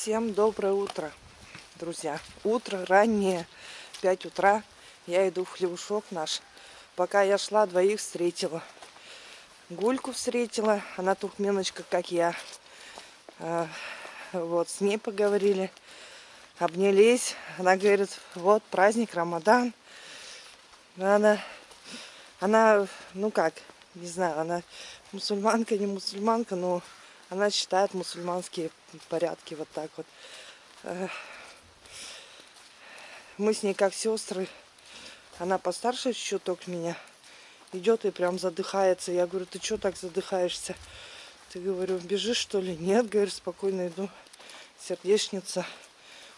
Всем доброе утро, друзья. Утро раннее, 5 утра. Я иду в хлебушок наш. Пока я шла, двоих встретила. Гульку встретила, она тухменочка, как я. А, вот, с ней поговорили, обнялись. Она говорит, вот праздник, Рамадан. Она, она, ну как, не знаю, она мусульманка, не мусульманка, но она считает мусульманские порядки вот так вот. Мы с ней как сестры. Она постарше чуток меня. Идет и прям задыхается. Я говорю, ты что так задыхаешься? Ты говорю, бежишь что ли? Нет, говорю, спокойно иду. Сердечница.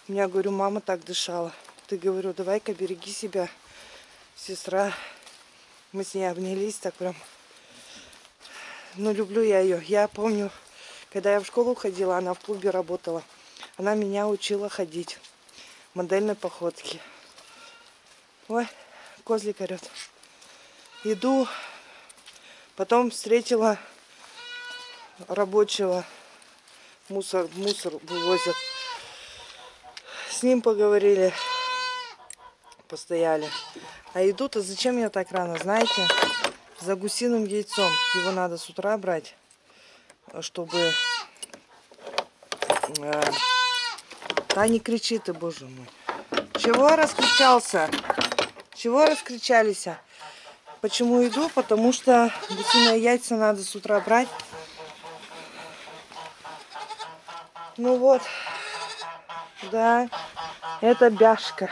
У меня, говорю, мама так дышала. Ты говорю, давай-ка береги себя, сестра. Мы с ней обнялись так прям. Ну, люблю я ее. Я помню, когда я в школу ходила, она в клубе работала. Она меня учила ходить. Модельной походки. Ой, козлик орет. Иду. Потом встретила рабочего. Мусор, мусор вывозят. С ним поговорили. Постояли. А иду-то зачем я так рано, знаете? За гусиным яйцом. Его надо с утра брать чтобы... Э, да не кричи ты, боже мой. Чего раскричался? Чего раскричались? Почему иду? Потому что гусиные яйца надо с утра брать. Ну вот. Да. Это бяшка.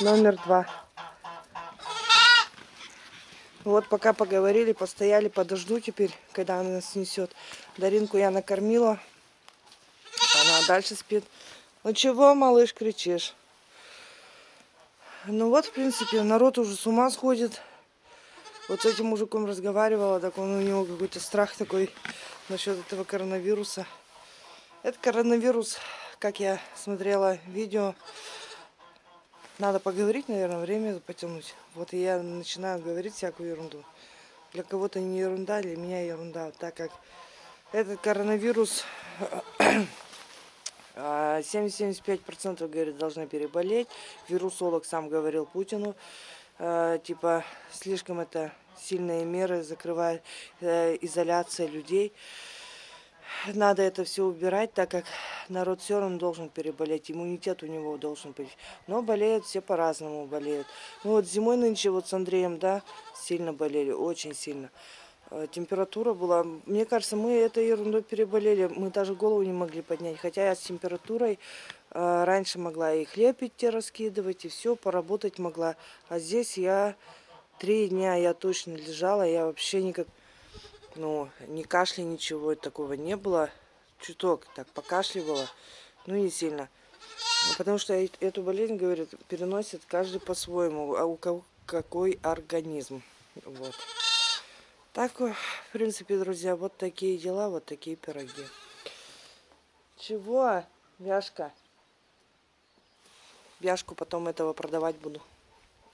Номер два. Вот пока поговорили, постояли, подожду теперь, когда она нас несет. Даринку я накормила. Она дальше спит. Ну чего, малыш, кричишь? Ну вот, в принципе, народ уже с ума сходит. Вот с этим мужиком разговаривала, так он у него какой-то страх такой насчет этого коронавируса. Это коронавирус, как я смотрела видео, надо поговорить, наверное, время потянуть. Вот я начинаю говорить всякую ерунду. Для кого-то не ерунда, для меня ерунда. Так как этот коронавирус 70-75% а, говорит должны переболеть. Вирусолог сам говорил Путину. А, типа слишком это сильные меры закрывает э, изоляция людей надо это все убирать, так как народ все равно должен переболеть, иммунитет у него должен быть. Но болеют все по-разному болеют. Ну вот зимой нынче вот с Андреем, да, сильно болели, очень сильно. Э, температура была, мне кажется, мы этой ерундой переболели, мы даже голову не могли поднять. Хотя я с температурой э, раньше могла и хлеб идти раскидывать, и все, поработать могла. А здесь я три дня я точно лежала, я вообще никак ну, ни кашля, ничего такого не было. Чуток так покашливала, ну не сильно. Ну, потому что эту болезнь, говорят, переносит каждый по-своему, а у кого какой организм. Вот. Так, в принципе, друзья, вот такие дела, вот такие пироги. Чего, Вяшка? Вяшку потом этого продавать буду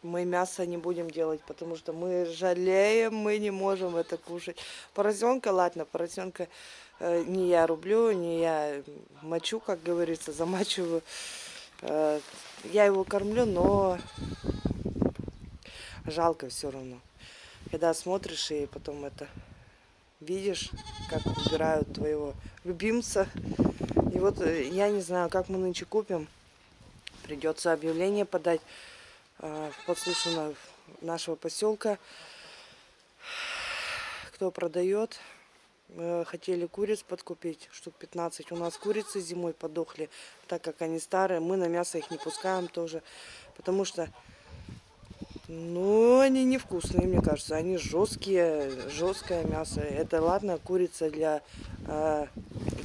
мы мясо не будем делать, потому что мы жалеем, мы не можем это кушать. Поросенка, ладно, поросенка э, не я рублю, не я мочу, как говорится, замачиваю. Э, я его кормлю, но жалко все равно. Когда смотришь и потом это видишь, как убирают твоего любимца. И вот э, я не знаю, как мы нынче купим. Придется объявление подать. А, подслушано нашего поселка. Кто продает, хотели куриц подкупить, штук 15. У нас курицы зимой подохли, так как они старые. Мы на мясо их не пускаем тоже, потому что, ну, они невкусные, мне кажется. Они жесткие, жесткое мясо. Это ладно, курица для... Э,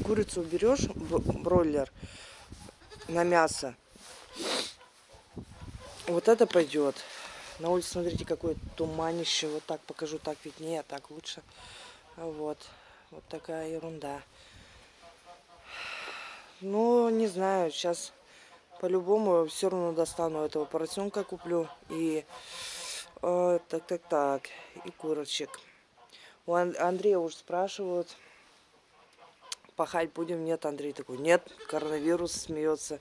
курицу берешь, бройлер, на мясо. Вот это пойдет. На улице, смотрите, какое туманище. Вот так покажу, так виднее, а так лучше. Вот. Вот такая ерунда. Ну, не знаю, сейчас по-любому все равно достану этого поросенка, куплю. И э, так, так, так, и курочек. У Андрея уже спрашивают пахать будем? Нет, Андрей такой, нет, коронавирус смеется.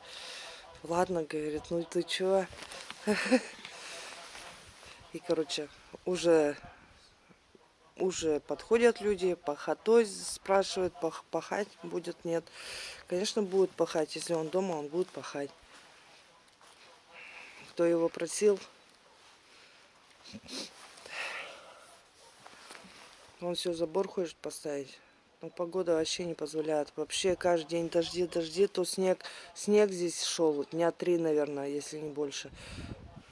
Ладно, говорит, ну ты чё? И, короче, уже, уже подходят люди, пахотой спрашивают, пах, пахать будет, нет. Конечно, будет пахать, если он дома, он будет пахать. Кто его просил, он все забор хочет поставить. Но погода вообще не позволяет. Вообще каждый день дожди, дожди, то снег. Снег здесь шел дня три, наверное, если не больше.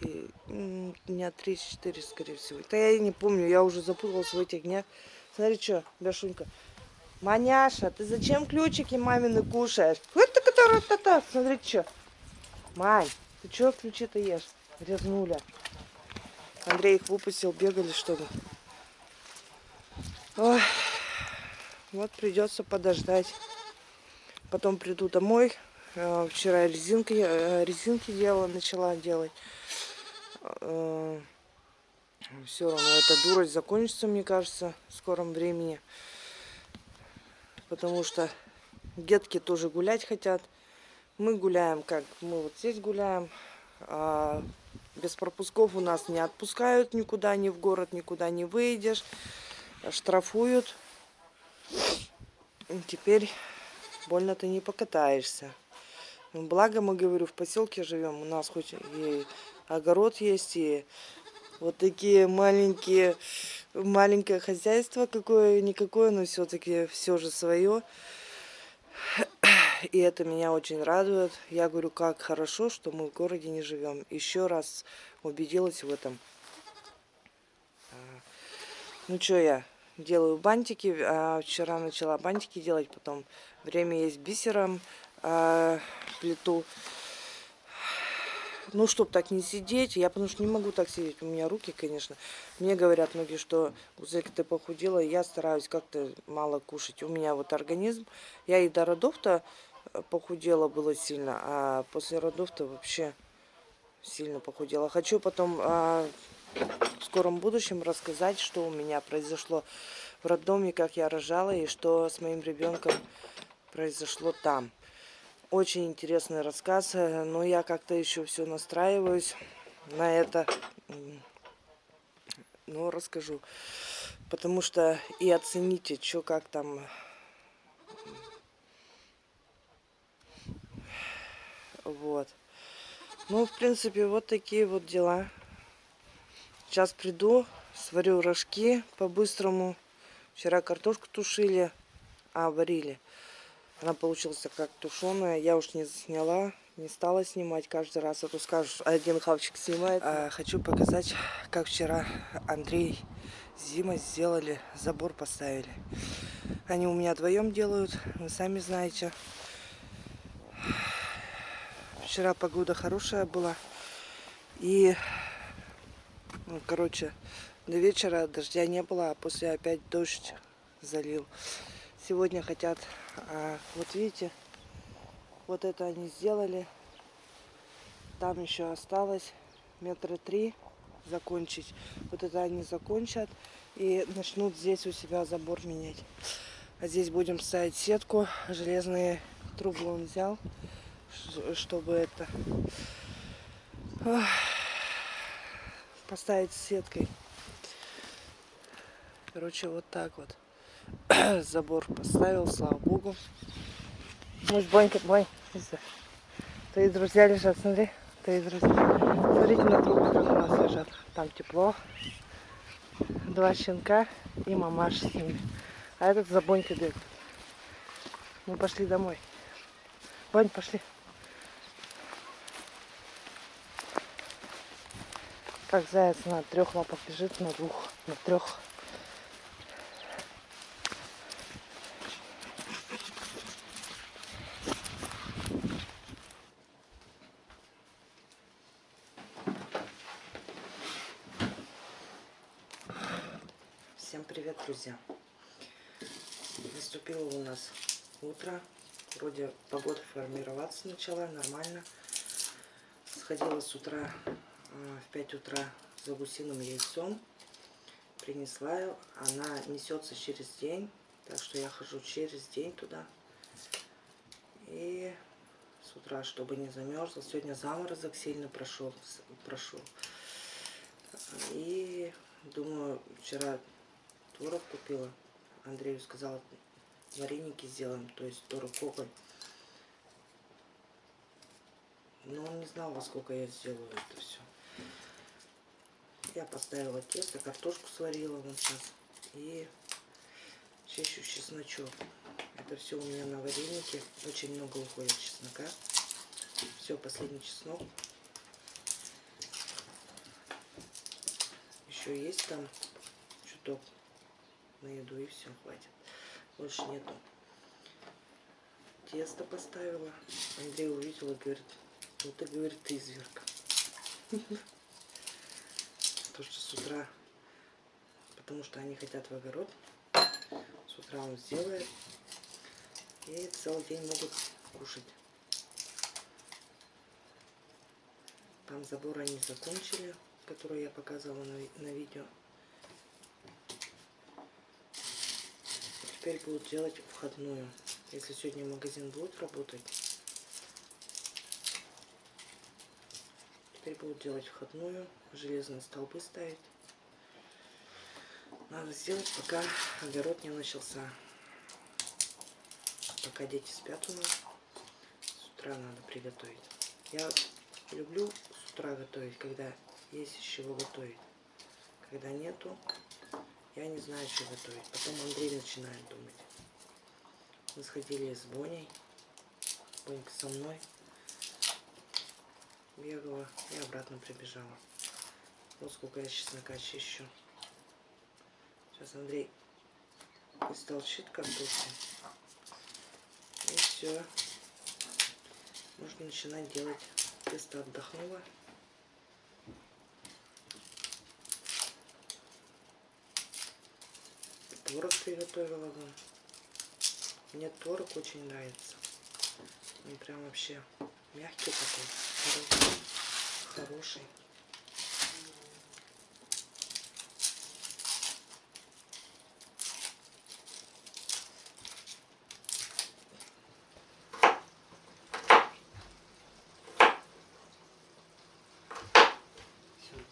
И, дня три-четыре, скорее всего. Да я и не помню, я уже запуталась в этих днях. Смотри, что, Бяшунька. Маняша, ты зачем ключики мамины кушаешь? Вот так это та Смотри, что. Мань, ты что ключи-то ешь? Грязнуля. Андрей их выпустил, бегали что-то. Ой. Вот придется подождать. Потом приду домой. Э, вчера резинки, э, резинки делала, начала делать. Э, Все равно эта дурость закончится, мне кажется, в скором времени. Потому что детки тоже гулять хотят. Мы гуляем как? Мы вот здесь гуляем. А без пропусков у нас не отпускают никуда, ни в город, никуда не выйдешь. Штрафуют. Теперь больно ты не покатаешься. Ну, благо, мы, говорю, в поселке живем. У нас хоть и огород есть, и вот такие маленькие, маленькое хозяйство какое-никакое, но все-таки все же свое. И это меня очень радует. Я говорю, как хорошо, что мы в городе не живем. Еще раз убедилась в этом. А, ну что я, делаю бантики. А вчера начала бантики делать, потом время есть бисером а, плиту. Ну, чтобы так не сидеть, я потому что не могу так сидеть, у меня руки, конечно. Мне говорят многие, что Гузелька, ты похудела, я стараюсь как-то мало кушать. У меня вот организм, я и до родов-то э, похудела было сильно, а после родов-то вообще сильно похудела. Хочу потом а, в скором будущем рассказать, что у меня произошло в роддоме, как я рожала и что с моим ребенком произошло там. Очень интересный рассказ, но я как-то еще все настраиваюсь на это. Ну, расскажу. Потому что и оцените, что как там... Вот. Ну, в принципе, вот такие вот дела. Сейчас приду, сварю рожки по-быстрому. Вчера картошку тушили, а варили. Она получилась как тушеная. Я уж не засняла, не стала снимать каждый раз. А то скажешь, один хавчик снимает. А, хочу показать, как вчера Андрей Зима сделали, забор поставили. Они у меня вдвоем делают, вы сами знаете. Вчера погода хорошая была. И ну, короче, до вечера дождя не было, а после опять дождь залил. Сегодня хотят, а, вот видите, вот это они сделали. Там еще осталось метра три закончить. Вот это они закончат и начнут здесь у себя забор менять. А здесь будем ставить сетку. Железные трубы он взял, чтобы это поставить сеткой. Короче, вот так вот. Забор поставил, слава богу. Мой Бонька, Бонь, твои друзья лежат, смотри. Твои друзья. Смотрите на трубы, как у нас лежат. Там тепло. Два щенка и мамаш с ними. А этот за Бонькой бегает. Мы пошли домой. Бонь, пошли. Как заяц на трех лапах лежит, на двух, на трех. Всем привет, друзья! Наступило у нас утро. Вроде погода формироваться начала нормально. Сходила с утра в 5 утра за гусиным яйцом. Принесла ее. Она несется через день. Так что я хожу через день туда. И с утра, чтобы не замерзло. Сегодня заморозок сильно прошел. прошел. И думаю, вчера творог купила. Андрею сказала, вареники сделаем, то есть творог коголь. Но он не знал, во сколько я сделаю это все. Я поставила тесто, картошку сварила вон сейчас. И чищу чесночок. Это все у меня на варенике. Очень много уходит чеснока. Все, последний чеснок. Еще есть там чуток на еду и все, хватит. Больше нету. Тесто поставила. Андрей увидел и говорит, ну ты, говорит, ты изверг. То, что с утра, потому что они хотят в огород, с утра он сделает. И целый день могут кушать. Там забор они закончили, который я показывала на, на видео. Теперь будут делать входную. Если сегодня магазин будет работать, теперь будут делать входную, железные столбы ставить. Надо сделать, пока огород не начался. Пока дети спят у нас, с утра надо приготовить. Я люблю с утра готовить, когда есть из чего готовить. Когда нету, я не знаю, что готовить. Потом Андрей начинает думать. Мы сходили с Боней. Бонька со мной. Бегала и обратно прибежала. Вот сколько я чеснока чищу. Сейчас Андрей истолчит картошку. И все. Можно начинать делать. Тесто отдохнуло. Творог приготовила. Мне творог очень нравится. Он прям вообще мягкий такой. Хороший.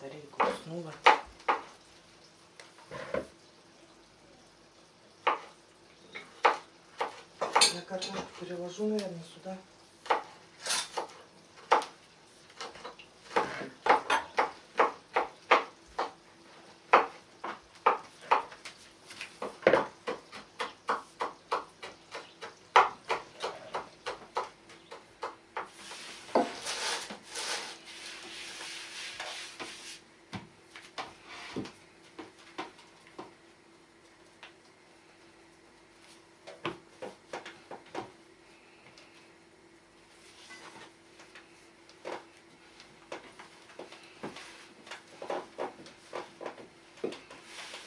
Тарелку уснула. Я картошку переложу, наверное, сюда.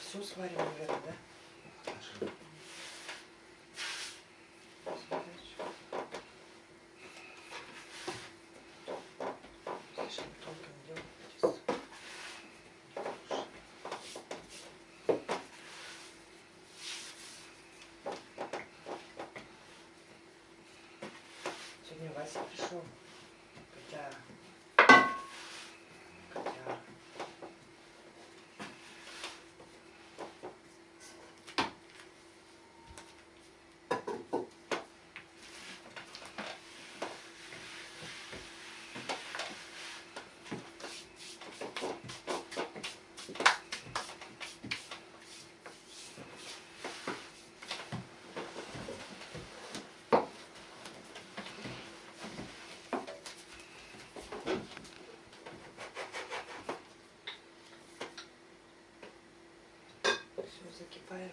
Все сварим, наверное, да? Bye.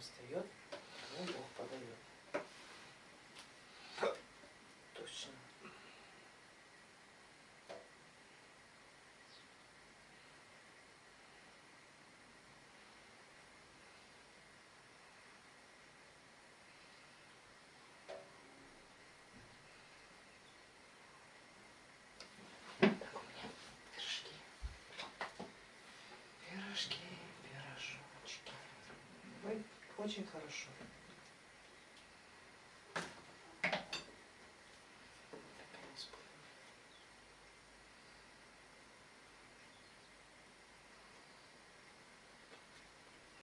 Встает,